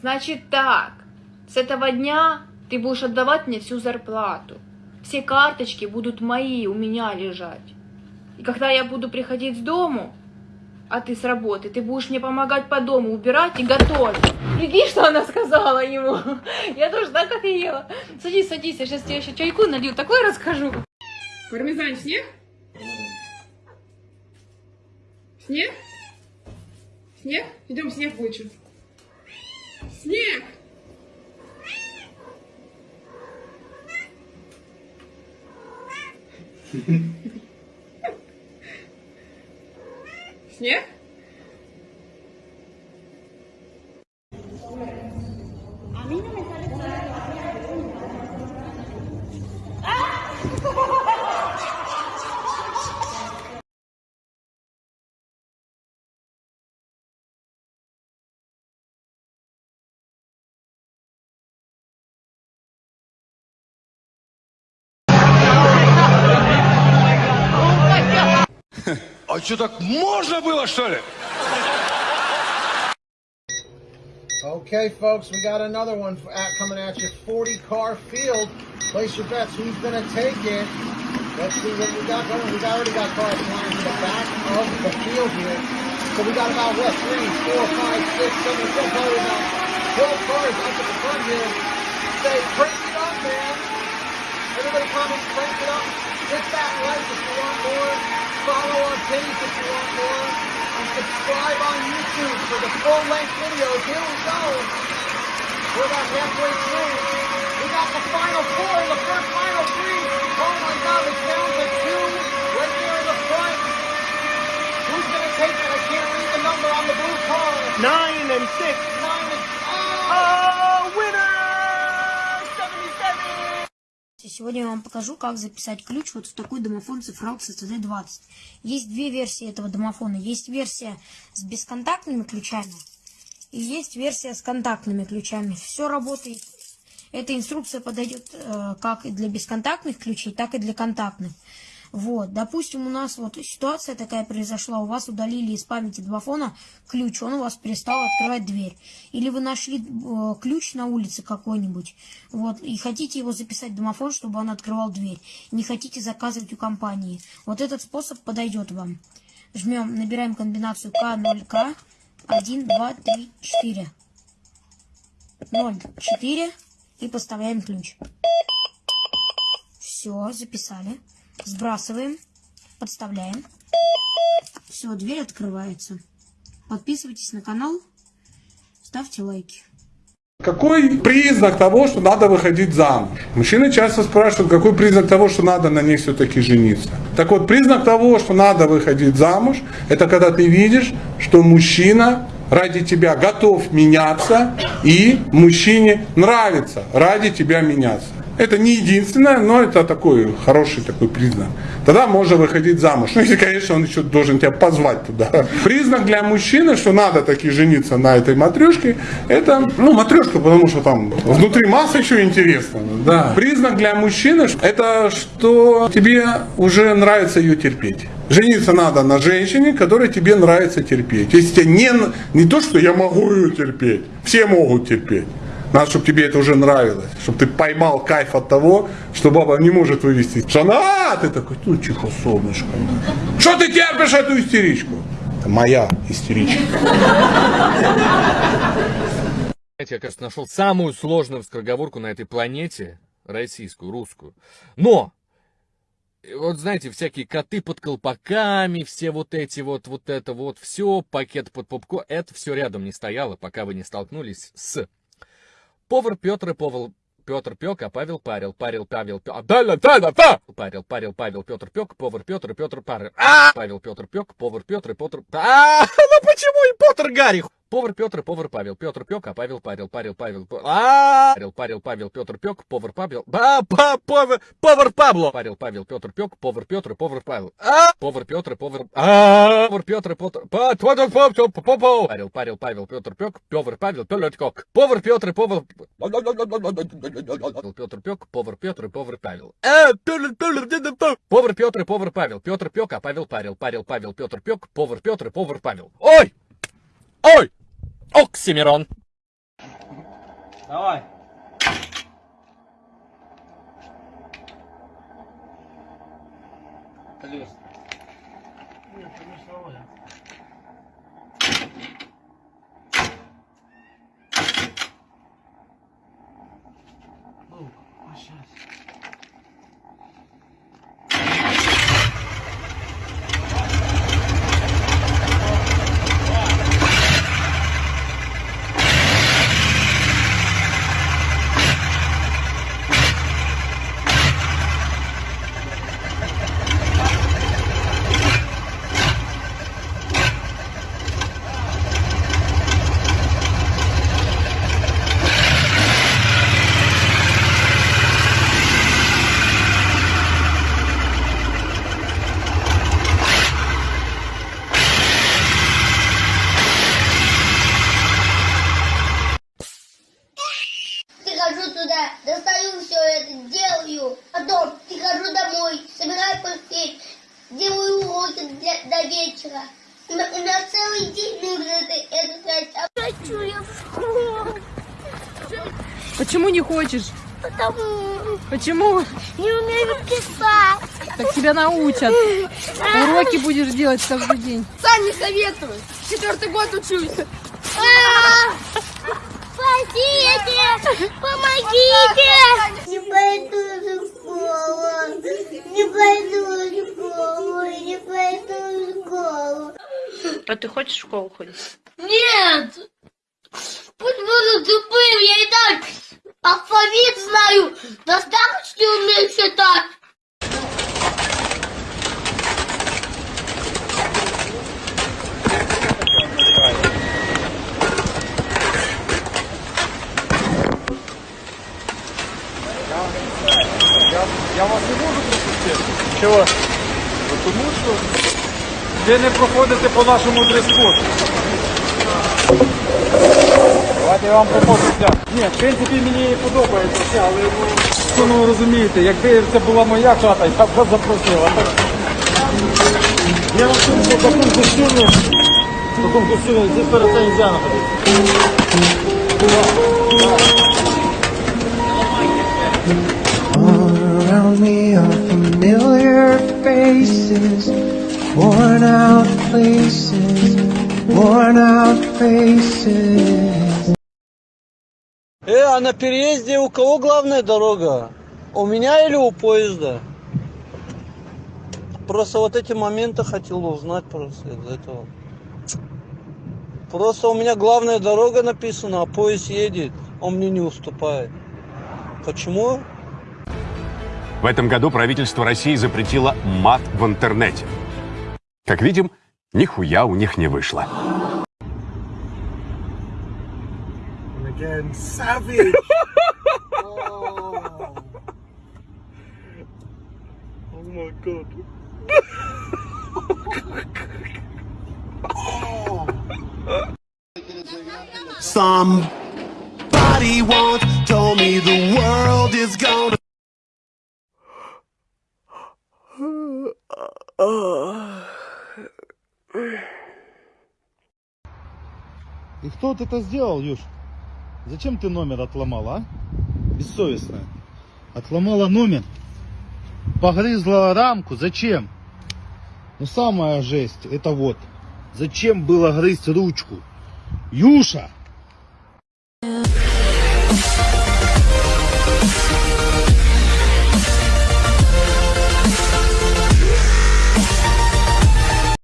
Значит так, с этого дня ты будешь отдавать мне всю зарплату. Все карточки будут мои, у меня лежать. И когда я буду приходить с дому, а ты с работы, ты будешь мне помогать по дому убирать и готовить. Прикинь, что она сказала ему. Я тоже так офигела. Садись, садись, я сейчас тебе еще чайку налью, такое расскажу. Пармезан снег? Снег? Снег? Идем снег вычим. Снег! Снег? А что, так можно было, что ли? Okay, folks, we got another one f- at, coming at you. 40 car field. Place your bets. Who's going to take it? Let's see what we got going. We got, already got cars flying to the back of the field here. So we got about, what, three, four, five, six, seven, so probably about 12 cars up at the front here. Say, crank it up, man. Everybody comments, crank it up. Hit that like if you want more. Follow our page if you want more. And subscribe on YouTube for the full-length videos. Here we go. We're about halfway through. We got the final four, the first final three. Oh my God, it's down to two right there in the front. Who's going to take it? I can't read the number on the blue car. Nine and six. Сегодня я вам покажу, как записать ключ вот в такой домофон цифрал CCD20. Есть две версии этого домофона. Есть версия с бесконтактными ключами и есть версия с контактными ключами. Все работает. Эта инструкция подойдет э, как и для бесконтактных ключей, так и для контактных. Вот, допустим, у нас вот ситуация такая произошла, у вас удалили из памяти домофона ключ, он у вас перестал открывать дверь. Или вы нашли э, ключ на улице какой-нибудь, вот, и хотите его записать в домофон, чтобы он открывал дверь. Не хотите заказывать у компании. Вот этот способ подойдет вам. Жмем, набираем комбинацию К0К, 1, 2, 3, 4. 0, 4 и поставляем ключ. Все, записали. Сбрасываем, подставляем. Все, дверь открывается. Подписывайтесь на канал, ставьте лайки. Какой признак того, что надо выходить замуж? Мужчины часто спрашивают, какой признак того, что надо на ней все-таки жениться. Так вот, признак того, что надо выходить замуж, это когда ты видишь, что мужчина ради тебя готов меняться, и мужчине нравится ради тебя меняться. Это не единственное, но это такой хороший такой признак. Тогда можно выходить замуж. Ну, если, конечно, он еще должен тебя позвать туда. Признак для мужчины, что надо таки жениться на этой матрешке, это, ну, матрешка, потому что там внутри масса еще интересно. Да. Признак для мужчины, это что тебе уже нравится ее терпеть. Жениться надо на женщине, которой тебе нравится терпеть. Если тебе не, не то, что я могу ее терпеть, все могут терпеть. Надо, чтобы тебе это уже нравилось, чтобы ты поймал кайф от того, что баба не может вывести. Жена, ты такой, ну тихо, солнышко. Что ты терпишь эту истеричку? Это моя истеричка. Знаете, я, кажется, нашел самую сложную скороговорку на этой планете, российскую, русскую. Но, э, вот знаете, всякие коты под колпаками, все вот эти вот, вот это вот, все, пакет под попко, это все рядом не стояло, пока вы не столкнулись с Повар Петр и повар Петр Пек, а Павел парил, парил Павел Пек, а, да, да, да, парил, парил Павел Петр Пек, повар Петр и Петр парил, а, Павел Петр Пек, повар Петр и Петр, а, ну почему и Петр Гарри? Повар Петр повар Павел, Петр Пек, а Павел парил, парил Павел, а, парил, парил Павел Петр Пек, повар Павел, а, па, повар, повар Пабло, парил Павел Петр Пек, повар Петр повар Павел, а, повар Петр повар, а, повар Петр Петр, па, твой, по, по, по, по, парил, парил Павел Петр Пек, повар Павел, Петр Кок, повар Петр повар, Петр Пек, повар Петр повар Павел. А, повар Петр повар Павел. Петр Пек, а Павел парил. Парил Павел, Петр Пек, повар Петр повар Павел. Ой! Ой! Оксимирон! Давай. Плюс. Прихожу туда, достаю все это, делаю. Потом прихожу домой, собираю постель, делаю уроки для, до вечера. У меня, у меня целый день нужно это, это тратить. А хочу я в школу. Почему не хочешь? Потому Почему? не умею писать. Так тебя научат. Уроки будешь делать каждый день. Сам не советую. Четвертый год учусь. Спасите! Помогите! Не пойду в школу. Не пойду в школу. Не пойду в школу. А ты хочешь в школу ходить? Нет! Пусть буду тупым, я и так алфавит знаю. Достаточно умею считать. Ви не проходите по нашому дрес-коду. Давайте я вам поможу взяти. Ні, в принципі мені подобається все, але ну, ну розумієте, якби це була моя хата, я б вас запросив. А так, Я вам скажу, що в такому костюмі, в такому костюмі здесь перед це нельзя находитися. All around me are familiar faces, worn out places, worn out faces. Э, а на переезде у кого главная дорога? У меня или у поезда? Просто вот эти моменты хотел узнать просто из этого. Просто у меня главная дорога написана, а поезд едет, он мне не уступает. Почему? В этом году правительство России запретило мат в интернете. Как видим, нихуя у них не вышло. Again, savage. oh. Oh my god. Somebody once told me the world is gonna. И кто вот это сделал, Юш? Зачем ты номер отломала, а? Бессовестная. Отломала номер. Погрызла рамку. Зачем? Ну самая жесть, это вот. Зачем было грызть ручку? Юша!